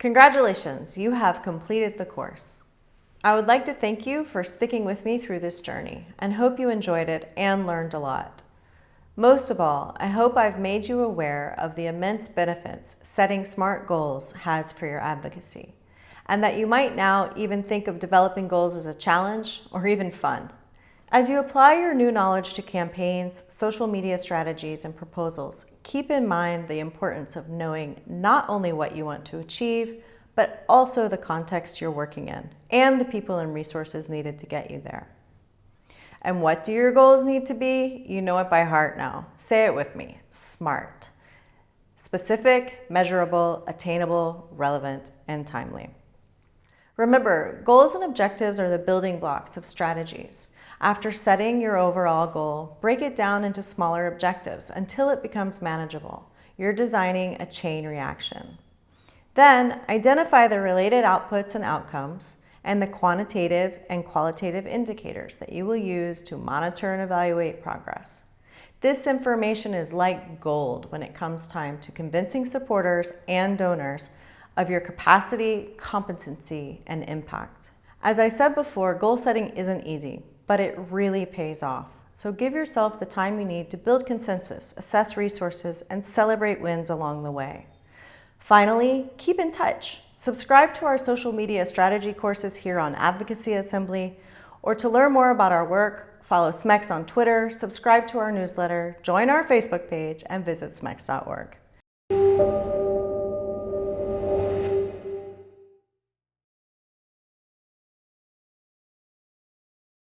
Congratulations, you have completed the course. I would like to thank you for sticking with me through this journey and hope you enjoyed it and learned a lot. Most of all, I hope I've made you aware of the immense benefits setting SMART goals has for your advocacy, and that you might now even think of developing goals as a challenge or even fun. As you apply your new knowledge to campaigns, social media strategies, and proposals, keep in mind the importance of knowing not only what you want to achieve, but also the context you're working in and the people and resources needed to get you there. And what do your goals need to be? You know it by heart now. Say it with me, SMART. Specific, measurable, attainable, relevant, and timely. Remember, goals and objectives are the building blocks of strategies. After setting your overall goal, break it down into smaller objectives until it becomes manageable. You're designing a chain reaction. Then, identify the related outputs and outcomes and the quantitative and qualitative indicators that you will use to monitor and evaluate progress. This information is like gold when it comes time to convincing supporters and donors of your capacity, competency, and impact. As I said before, goal setting isn't easy, but it really pays off. So give yourself the time you need to build consensus, assess resources, and celebrate wins along the way. Finally, keep in touch. Subscribe to our social media strategy courses here on Advocacy Assembly, or to learn more about our work, follow SMEX on Twitter, subscribe to our newsletter, join our Facebook page, and visit smex.org.